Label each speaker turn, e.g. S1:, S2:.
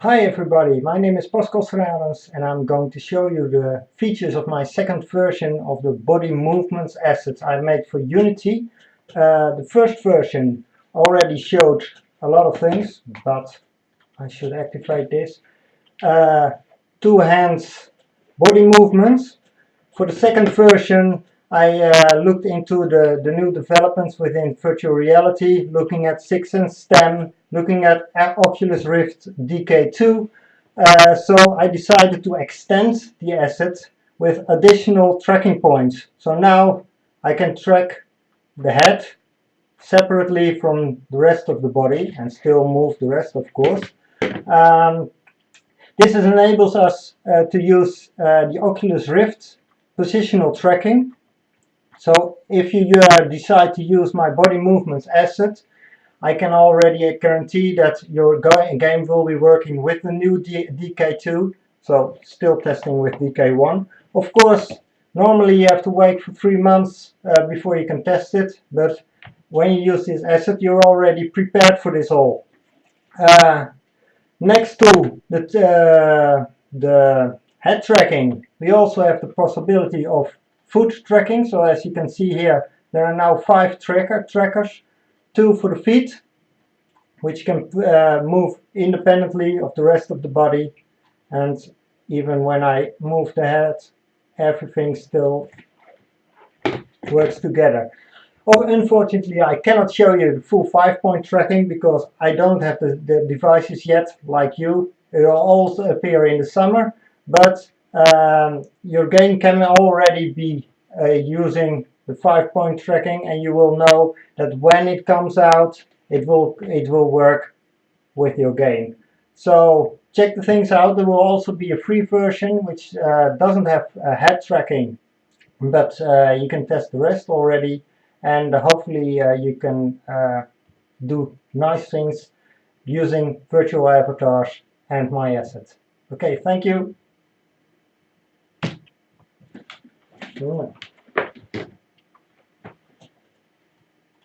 S1: Hi everybody, my name is Pascal Serrans and I'm going to show you the features of my second version of the body movements assets I made for Unity. Uh, the first version already showed a lot of things, but I should activate this. Uh, two hands body movements. For the second version I uh, looked into the, the new developments within virtual reality, looking at Sixense STEM, looking at Oculus Rift DK2. Uh, so I decided to extend the asset with additional tracking points. So now I can track the head separately from the rest of the body and still move the rest of course. Um, this enables us uh, to use uh, the Oculus Rift positional tracking so if you uh, decide to use my body movements asset, I can already guarantee that your game will be working with the new D DK2, so still testing with DK1. Of course, normally you have to wait for three months uh, before you can test it, but when you use this asset, you're already prepared for this all. Uh, next to the, uh, the head tracking, we also have the possibility of foot tracking. So as you can see here, there are now five tracker trackers, two for the feet, which can uh, move independently of the rest of the body. And even when I move the head, everything still works together. Oh, unfortunately, I cannot show you the full five-point tracking because I don't have the, the devices yet, like you. It will also appear in the summer, but um, your game can already be uh, using the five point tracking and you will know that when it comes out it will it will work with your game so check the things out. There will also be a free version which uh, doesn't have head tracking but uh, you can test the rest already and hopefully uh, you can uh, do nice things using virtual avatars and my assets. Okay thank you Sure.